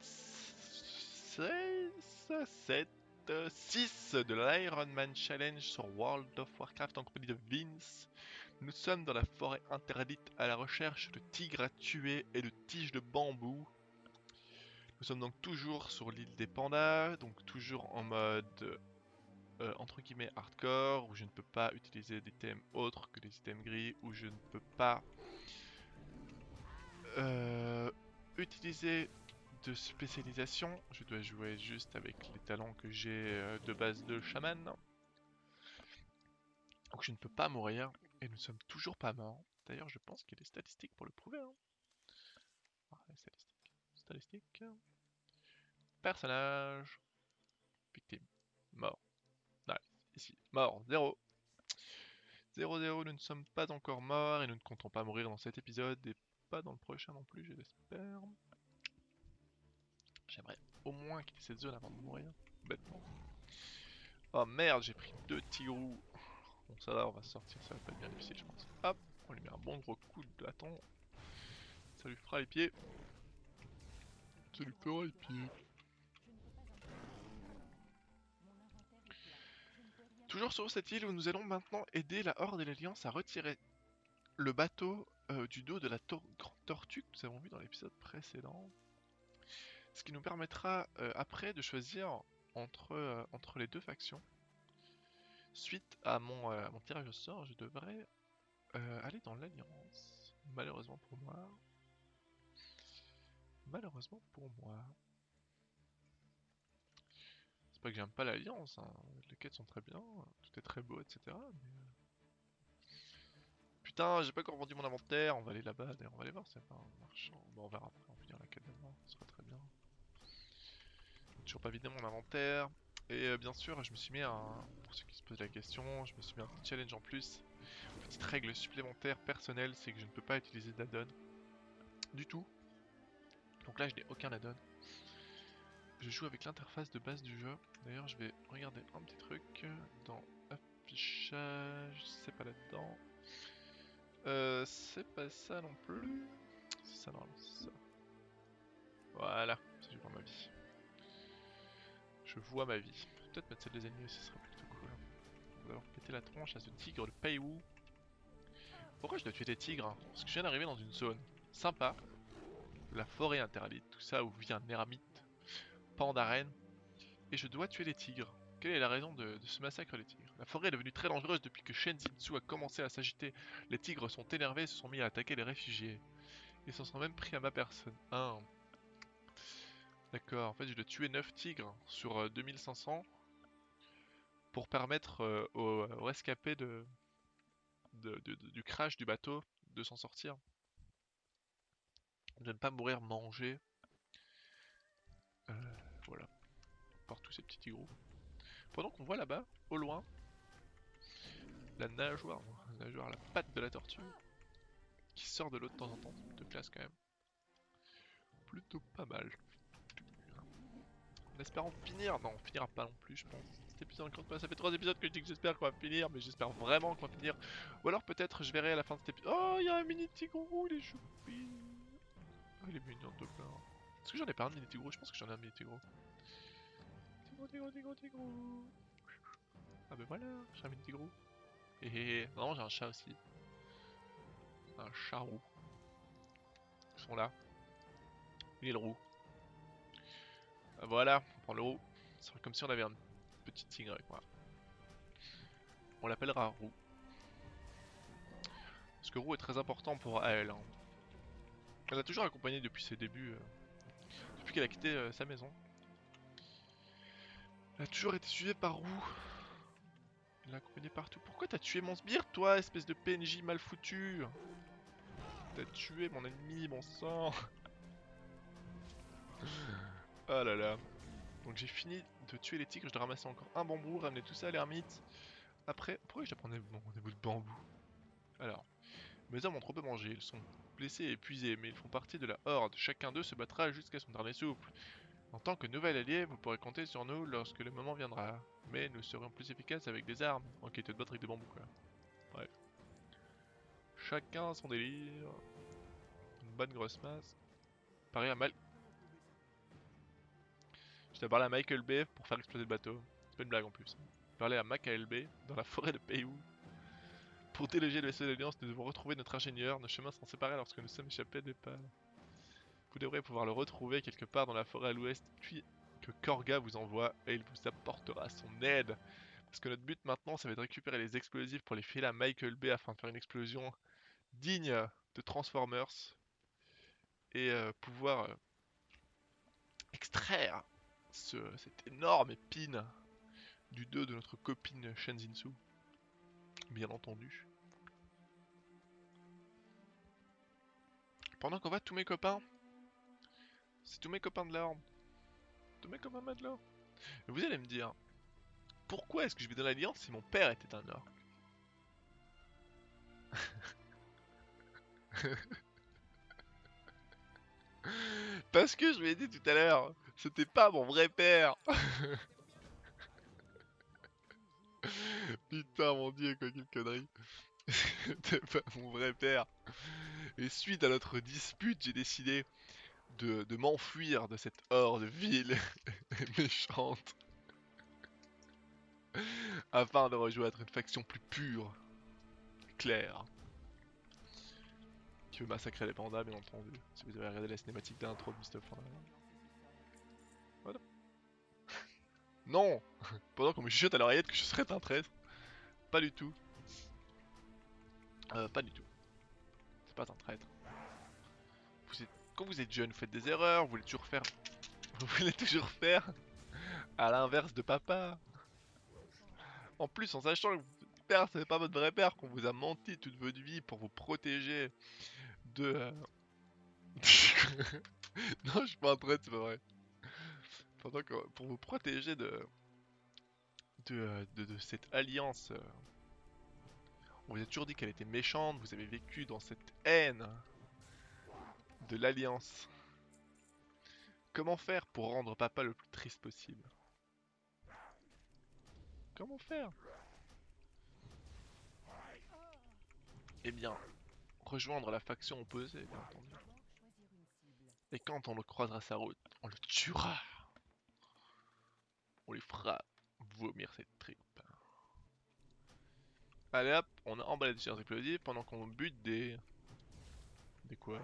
6, 7, 6 de l'Iron Man Challenge sur World of Warcraft en compagnie de Vince. Nous sommes dans la forêt interdite à la recherche de tigres à tuer et de tiges de bambou. Nous sommes donc toujours sur l'île des pandas, donc toujours en mode euh, entre guillemets hardcore, où je ne peux pas utiliser d'items autres que des items gris, où je ne peux pas euh, utiliser de spécialisation. Je dois jouer juste avec les talents que j'ai euh, de base de chaman. Donc je ne peux pas mourir, et nous sommes toujours pas morts. D'ailleurs, je pense qu'il y a des statistiques pour le prouver. Hein. Statistiques. Personnage. Victime. Mort. Nice. Ici. Mort. 0. 0, 0. Nous ne sommes pas encore morts et nous ne comptons pas mourir dans cet épisode et pas dans le prochain non plus, je l'espère. J'aimerais au moins quitter cette zone avant de mourir. Bêtement. Oh merde, j'ai pris deux tigrous. Bon, ça va, on va sortir, ça va pas être bien difficile, je pense. Hop, on lui met un bon gros coup de bâton. Ça lui fera les pieds. Ça lui fera les pieds. Toujours sur cette île où nous allons maintenant aider la Horde et l'Alliance à retirer le bateau euh, du dos de la grande tortue que nous avons vu dans l'épisode précédent. Ce qui nous permettra euh, après de choisir entre, euh, entre les deux factions. Suite à mon, mon tirage au sort, je devrais aller dans l'Alliance. Malheureusement pour moi. Malheureusement pour moi. C'est pas que j'aime pas l'Alliance, hein. les quêtes sont très bien, tout est très beau, etc. Mais... euh, Putain, j'ai pas encore vendu mon inventaire, on va aller là-bas, d'ailleurs on va aller voir, c'est pas un marchand. Bon, on verra après, on va finir la quête d'avant, ce sera très bien. J'ai Toujours pas vidé mon inventaire. Et euh, bien sûr, je me suis mis un. Pour ceux qui se posent la question, je me suis mis un petit challenge en plus. Petite règle supplémentaire personnelle, c'est que je ne peux pas utiliser d'addon. Du tout. Donc là, je n'ai aucun addon. Je joue avec l'interface de base du jeu. D'ailleurs, je vais regarder un petit truc dans affichage. C'est pas là-dedans. Euh, c'est pas ça non plus. C'est ça normalement, c'est ça. Voilà, je vois ma vie. Je vois ma vie. Peut-être mettre celle des ennemis ce serait plutôt cool. On va avoir pété la tronche à ce tigre de Paiwu. Pourquoi je dois tuer des tigres hein? Parce que je viens d'arriver dans une zone sympa. La forêt interdite, tout ça où vit un ermite d'arène et je dois tuer les tigres. Quelle est la raison de, ce massacre des tigres? La forêt est devenue très dangereuse depuis que Shenzitsu a commencé à s'agiter. Les tigres sont énervés et se sont mis à attaquer les réfugiés. Ils s'en sont même pris à ma personne. Ah. D'accord, en fait je dois tuer 9 tigres sur euh, 2500 pour permettre euh, aux, aux rescapés de, de- du crash du bateau de s'en sortir. De ne pas mourir mangé. Euh, voilà. Par tous ces petits tigrous. Pendant qu'on voit là-bas, au loin, la nageoire, la nageoire, la patte de la tortue, qui sort de l'eau de temps en temps, de classe quand même. Plutôt pas mal. En espérant finir, non on finira pas non plus je pense. Cet épisode ça fait trois épisodes que je dis que j'espère qu'on va finir, mais j'espère vraiment qu'on va finir. Ou alors peut-être je verrai à la fin de cet épisode. Oh, il y a un mini tigrou, il est choupi. Oh, il est mignon de plein. Est-ce que j'en ai pas un mini tigrou Je pense que j'en ai un mini tigrou. Tigrou, tigrou, tigrou, tigrou. Ah ben voilà, j'ai un mini tigrou. Et non, j'ai un chat aussi. Un chat roux. Ils sont là. Il est le roux. Voilà, on prend le roux. C'est comme si on avait un petit tigre. On l'appellera roux. Parce que roux est très important pour elle. hein. Elle l'a toujours accompagné depuis ses débuts. euh, depuis qu'elle a quitté euh, sa maison. Elle a toujours été suivie par roux. Elle l'a accompagné partout. Pourquoi t'as tué mon sbire, toi, espèce de PNJ mal foutu? T'as tué mon ennemi, mon sang Ah là là. Donc j'ai fini de tuer les tigres, je dois ramasser encore un bambou, ramener tout ça à l'ermite. Après, pourquoi je dois prendre des, bouts de bambou? Alors, mes hommes ont trop peu mangé, ils sont blessés et épuisés, mais ils font partie de la horde. Chacun d'eux se battra jusqu'à son dernier souffle. En tant que nouvel allié, vous pourrez compter sur nous lorsque le moment viendra. Mais nous serons plus efficaces avec des armes. Ok, te battre avec des bambous quoi. Bref. Chacun son délire. Une bonne grosse masse. Pareil à mal. Je dois parler à Michael Bay pour faire exploser le bateau. C'est pas une blague en plus. Parler à Michael Bay dans la forêt de Payou. Pour déloger le vaisseau d'Alliance, nous devons retrouver notre ingénieur. Nos chemins sont séparés lorsque nous sommes échappés des pas. Vous devrez pouvoir le retrouver quelque part dans la forêt à l'ouest, puis que Korga vous envoie et il vous apportera son aide. Parce que notre but maintenant, ça va être de récupérer les explosifs pour les filer à Michael Bay afin de faire une explosion digne de Transformers et euh, pouvoir euh, extraire ce, cette énorme épine du dos de notre copine Shenzinsu. Bien entendu. Pendant qu'on va, tous mes copains, c'est tous mes copains de l'ordre, tous mes copains de l'ordre. Et vous allez me dire, pourquoi est-ce que je vais dans l'Alliance si mon père était un orc? Parce que je lui ai dit tout à l'heure, c'était pas mon vrai père. Putain, mon dieu, quoi, quelle connerie. c'était pas mon vrai père. Et suite à notre dispute, j'ai décidé de, m'enfuir de cette horde vile et méchante. Afin de rejoindre une faction plus pure, claire qui veut massacrer les pandas, bien entendu. Si vous avez regardé la cinématique d'intro de Mr. Voilà. non Pendant qu'on me chuchote à l'oreillette que je serais un traître. Pas du tout. Euh, pas du tout. C'est pas un traître. Quand vous êtes jeune, vous faites des erreurs, vous voulez toujours faire... Vous voulez toujours faire à l'inverse de papa. En plus, en sachant que votre père, c'est pas votre vrai père, qu'on vous a menti toute votre vie pour vous protéger de... Euh, non, je suis pas un traître, c'est pas vrai. Pendant que, pour vous protéger de... De, de, de cette alliance... Euh, on vous a toujours dit qu'elle était méchante, vous avez vécu dans cette haine de l'alliance. Comment faire pour rendre papa le plus triste possible? Comment faire? Eh bien, rejoindre la faction opposée, bien entendu. Et quand on le croisera sa route, on le tuera. On lui fera vomir ses tripes. Allez hop, on a emballé des charges explosives pendant qu'on bute des... Des quoi?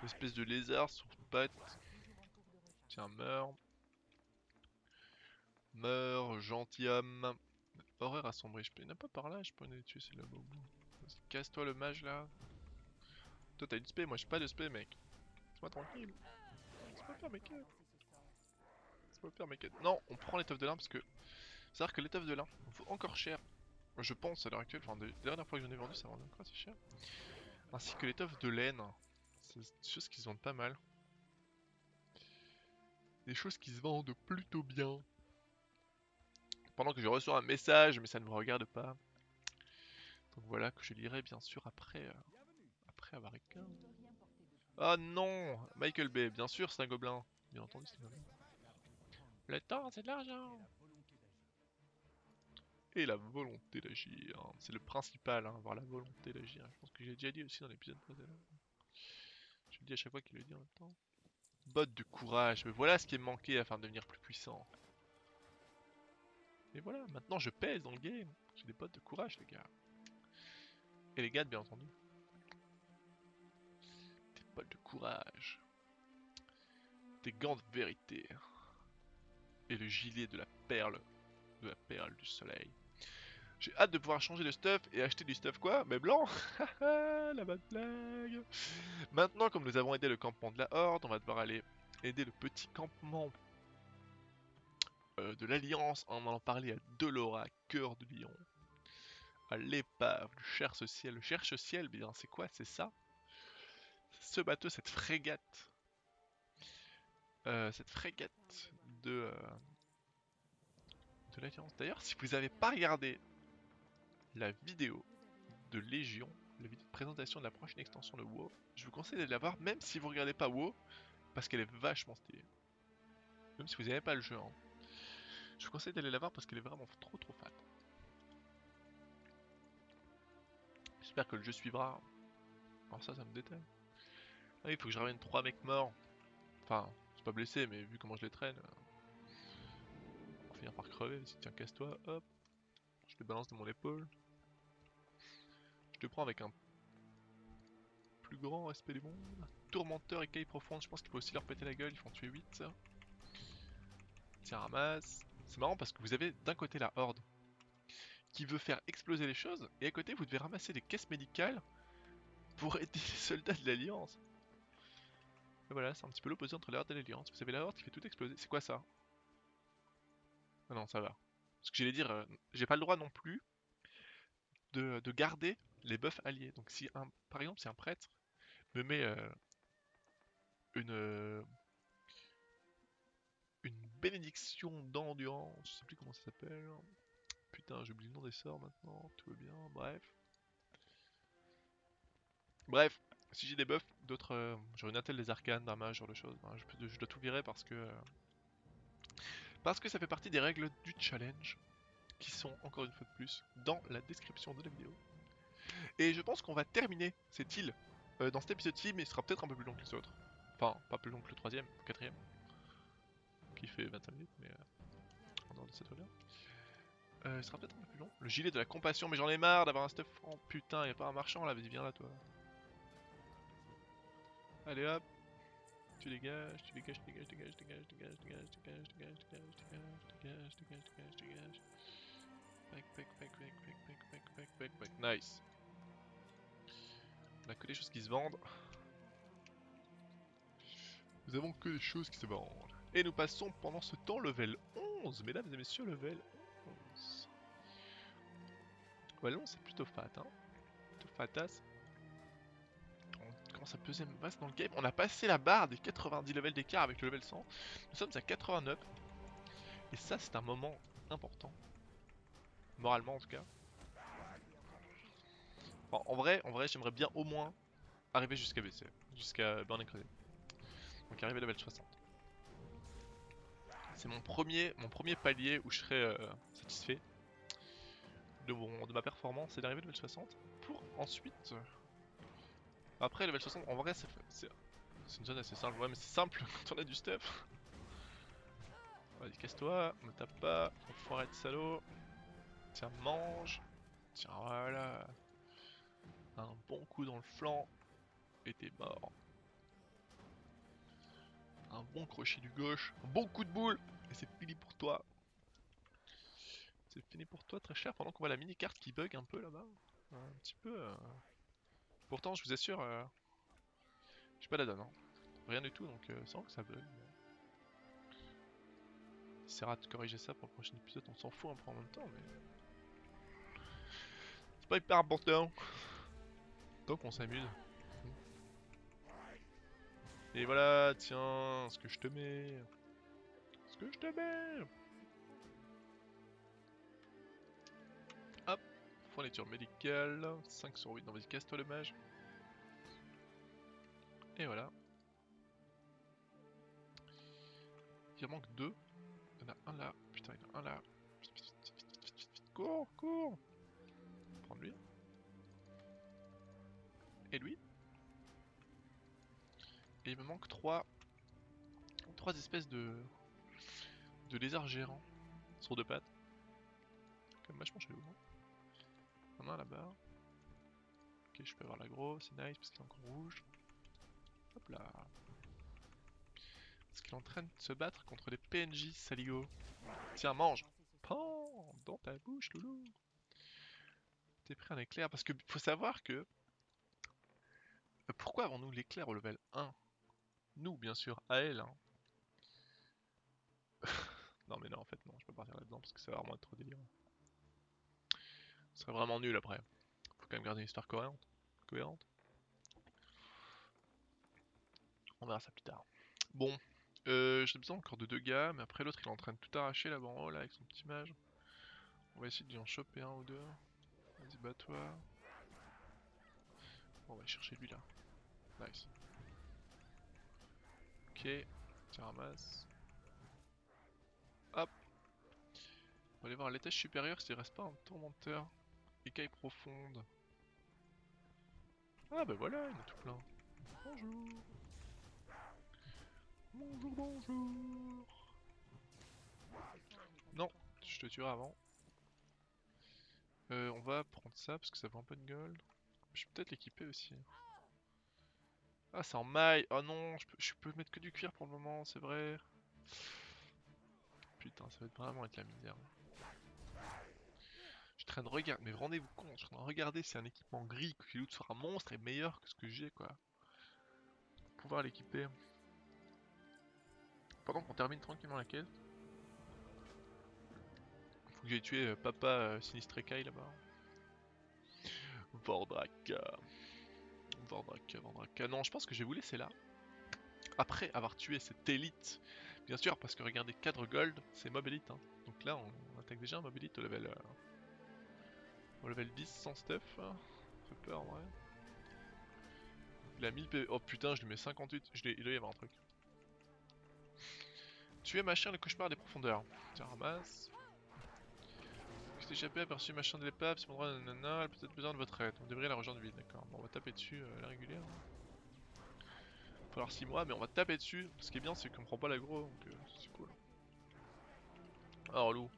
Des espèces de lézards sur pattes. Tiens, meurs. Meurs, gentilhomme. Horreur assombrie, je peux... Il pas par là, je peux les tuer, c'est là-bas. Casse-toi le mage là. Toi t'as une spé, moi j'ai pas de spé mec. Laisse-moi tranquille. Non, on prend l'étoffe de lin parce que... C'est à dire que l'étoffe de lin vaut encore cher. Je pense à l'heure actuelle, enfin, la dernière fois que j'en ai vendu, ça vendait encore assez cher. Ainsi que l'étoffe de laine. C'est des choses qui se vendent pas mal. Des choses qui se vendent plutôt bien. Pendant que je reçois un message, mais ça ne me regarde pas. Donc voilà que je lirai bien sûr après, euh, après avoir écrit. Ah non Michael Bay, bien sûr c'est un gobelin. Bien entendu c'est un gobelin. Le temps c'est de l'argent Et la volonté d'agir. C'est le principal, hein, avoir la volonté d'agir. Je pense que j'ai déjà dit aussi dans l'épisode précédent. Je le dis à chaque fois qu'il le dit en même temps. Botte de courage, mais voilà ce qui est manqué afin de devenir plus puissant. Et voilà, maintenant je pèse dans le game. J'ai des bottes de courage les gars. Et les gars, bien entendu. Des bottes de courage. Des gants de vérité. Et le gilet de la perle. De la perle du soleil. J'ai hâte de pouvoir changer de stuff et acheter du stuff quoi Mais blanc La bonne blague Maintenant, comme nous avons aidé le campement de la Horde, on va devoir aller aider le petit campement euh, de l'Alliance en allant parler à Delora, cœur de lion l'épave du cherche-ciel. Le cherche-ciel, bien, c'est quoi? C'est ça? Ce bateau, cette frégate. Euh, cette frégate de, euh, de. D'ailleurs, si vous n'avez pas regardé la vidéo de Légion, la vidéo de présentation de la prochaine extension de WoW, je vous conseille d'aller la voir, même si vous regardez pas WoW, parce qu'elle est vachement stylée. Même si vous n'avez pas le jeu. Hein. Je vous conseille d'aller la voir parce qu'elle est vraiment trop trop fat. J'espère que le jeu suivra. Alors ça, ça me détaille. Ah il faut que je ramène 3 mecs morts. Enfin, C'est pas blessé, mais vu comment je les traîne, euh, finir par crever. Vas-y, tiens, casse-toi, hop. Je te balance de mon épaule. Je te prends avec un plus grand respect du monde. Tourmenteur et caille profonde, je pense qu'il faut aussi leur péter la gueule, ils font tuer 8 ça. Tiens, ramasse. C'est marrant parce que vous avez d'un côté la horde qui veut faire exploser les choses, et à côté vous devez ramasser des caisses médicales pour aider les soldats de l'Alliance. Et voilà, c'est un petit peu l'opposé entre la horde et l'Alliance. Vous avez la horde qui fait tout exploser. C'est quoi ça? Ah non, ça va. Ce que j'allais dire, euh, j'ai pas le droit non plus de, de garder les buffs alliés. Donc si un, par exemple si un prêtre me met euh, une euh, une bénédiction d'endurance, je sais plus comment ça s'appelle. Putain, j'oublie le nom des sorts maintenant, tout va bien, bref. Bref, si j'ai des buffs, d'autres, euh, genre une attelle des arcanes, d'un mage, genre de choses, je, dois tout virer parce que parce que ça fait partie des règles du challenge qui sont encore une fois de plus dans la description de la vidéo. Et je pense qu'on va terminer cette île euh, dans cet épisode-ci, mais il sera peut-être un peu plus long que les autres. Enfin, pas plus long que le troisième, le quatrième, qui fait 25 minutes, mais euh, en de cette là euh, il sera peut-être un peu plus long. Le gilet de la compassion, mais j'en ai marre d'avoir un stuff franc. Putain, y pas un marchand là, vas-y, viens là, toi. Allez hop. Tu dégages, tu dégages, tu dégages, dégages, dégages, dégages, dégages, dégages, dégages, dégages, dégages, dégages, dégages, dégages. Pack, pack, pack, pack, pack, pack, pack, pack, pack, pack. Nice. On a que des choses qui se vendent. Nous avons que des choses qui se vendent. Et nous passons pendant ce temps level 11, mesdames et messieurs, level 11. Level 11 c'est plutôt fat, hein. Plutôt fatas. Commence à peser dans le game. On a passé la barre des 90 levels d'écart avec le level 100. Nous sommes à 89. Et ça c'est un moment important. Moralement en tout cas. En vrai, en vrai j'aimerais bien au moins arriver jusqu'à BC. Jusqu'à Burning Crusade. Donc arriver level 60. C'est mon premier, mon premier palier où je serai euh, satisfait de, mon- de ma performance et d'arriver level 60 pour ensuite. Après level 60, en vrai c'est une zone assez simple, ouais mais c'est simple quand on a du stuff. Vas-y casse-toi, me tape pas, enfoiré de salaud. Tiens mange. Tiens voilà. Un bon coup dans le flanc et t'es mort. Un bon crochet du gauche, un bon coup de boule et c'est fini pour toi. C'est fini pour toi très cher pendant qu'on voit la mini carte qui bug un peu là-bas. Un petit peu. euh. Pourtant je vous assure, euh... j'ai pas la donne. Hein. Rien du tout donc euh, sans que ça bug. mais- essaiera de corriger ça pour le prochain épisode, on s'en fout un peu en même temps mais... C'est pas hyper important. Tant qu'on s'amuse. Et voilà, tiens, ce que je te mets. Ce que je te mets. Fourniture médicale, 5 sur 8. Non, vas-y, casse-toi le mage. Et voilà. Il en manque deux. Il y en a un là. Putain, il y en a un là. Cours, cours. Prendre lui. Et lui. Et il me manque trois, trois espèces de, de lézards gérants sur deux pattes. Comme vachement chelou. hein. Y en a là-bas. Ok, je peux avoir l'agro, c'est nice parce qu'il est encore rouge. Hop là. Parce qu'il est en train de se battre contre les PNJ saligo. Tiens, mange Pan Dans ta bouche, loulou T'es pris un éclair parce que faut savoir que. Euh, Pourquoi avons-nous l'éclair au level 1 Nous, bien sûr, à elle. hein. non, mais non, en fait, non, je peux partir là-dedans parce que ça va vraiment être trop délirant. Ce serait vraiment nul après. Faut quand même garder une histoire cohérente. cohérente. On verra ça plus tard. Bon, euh, j'ai besoin encore de deux gars, mais après l'autre il est en train de tout arracher là-bas en haut là avec son petit mage. On va essayer de lui en choper un ou deux. Vas-y, bats-toi. Bon, on va chercher lui là. Nice. Ok, tiens, ramasse. Hop. On va aller voir à l'étage supérieur s'il reste pas un tourmenteur. Écaille profonde. Ah bah voilà, il y en a tout plein. Bonjour. Bonjour, bonjour. Non, je te tuerai avant. Euh, on va prendre ça parce que ça vaut un peu de gold. Je peux peut-être l'équiper aussi. Ah, c'est en maille. Oh non, je peux, mettre que du cuir pour le moment, c'est vrai. Putain, ça va vraiment être la misère. Train de regarder, mais rendez-vous compte, je suis en train de regarder si un équipement gris qui loot sur un monstre est meilleur que ce que j'ai quoi. Pouvoir l'équiper. Pendant qu'on termine tranquillement la quête. Faut que j'aille tuer euh, papa euh, Sinistré Kai là-bas. Vordraka. Vordraka, Vordraka. Non, je pense que je vais vous laisser là. Après avoir tué cette élite. Bien sûr, parce que regardez, cadre gold, c'est mob elite. Hein. Donc là, on attaque déjà un mob elite au level, euh, au level 10 sans stuff. Ça fait peur vrai. Il a 1000 PV. Oh putain, je lui mets 58. Je il doit y avoir un truc. Tuer machin le cauchemar des profondeurs. Tiens, ramasse. Vous échappé, aperçu machin de l'épave, c'est mon droit, nanana, elle a peut-être besoin de votre aide. On devrait la rejoindre vite, d'accord. Bon, on va taper dessus euh, la régulière. Il va falloir 6 mois, mais on va taper dessus. Ce qui est bien, c'est qu'on prend pas l'aggro, donc euh, c'est cool. Alors, loup.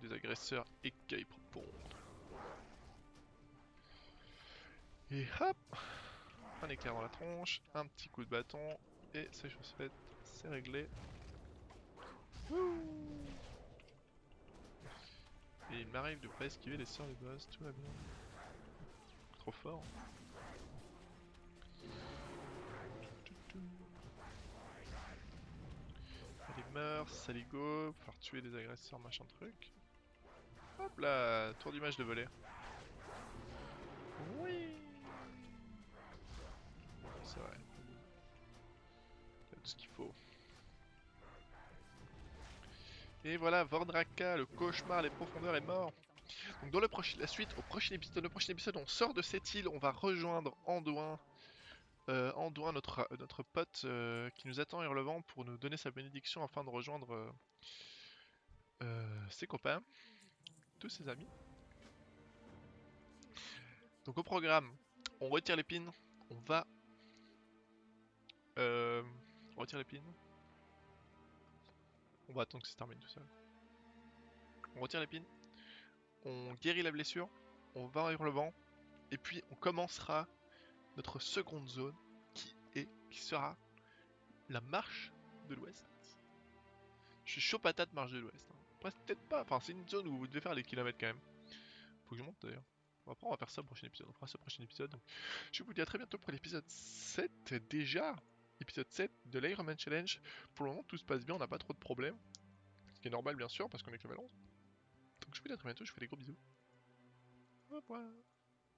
Des agresseurs écailles pour pondre. Et hop Un éclair dans la tronche, un petit coup de bâton, et c'est chose faite, c'est réglé. Et il m'arrive de pas esquiver les sorts des boss, tout va bien. Trop fort. Allez meurs, saligo, pouvoir tuer des agresseurs, machin truc. Hop là, tour d'image de voler. Oui C'est vrai. Tout ce qu'il faut. Et voilà, Vordraka, le cauchemar, les profondeurs est mort. Donc dans le prochain, la suite, au prochain épisode, le prochain épisode, on sort de cette île, on va rejoindre Anduin, euh, Anduin, notre, notre pote euh, qui nous attend Hurlevent pour nous donner sa bénédiction afin de rejoindre euh, ses copains, tous ses amis. Donc au programme, on retire l'épine, on va... Euh, on retire l'épine. On va attendre que ça se termine tout seul. On retire l'épine. On guérit la blessure. On va en vent. Et puis on commencera notre seconde zone qui est qui sera la marche de l'ouest. Je suis chaud patate marche de l'ouest. Hein. Peut-être pas. Enfin c'est une zone où vous devez faire des kilomètres quand même. Faut que je monte d'ailleurs. Après on va faire ça au prochain épisode. On fera ça au prochain épisode. Je vous dis à très bientôt pour l'épisode 7 déjà épisode 7 de l'Ironman Challenge. Pour le moment, tout se passe bien, on n'a pas trop de problèmes. Ce qui est normal, bien sûr, parce qu'on est que level 11. Donc je vous dis à très bientôt, je vous fais des gros bisous. Au revoir.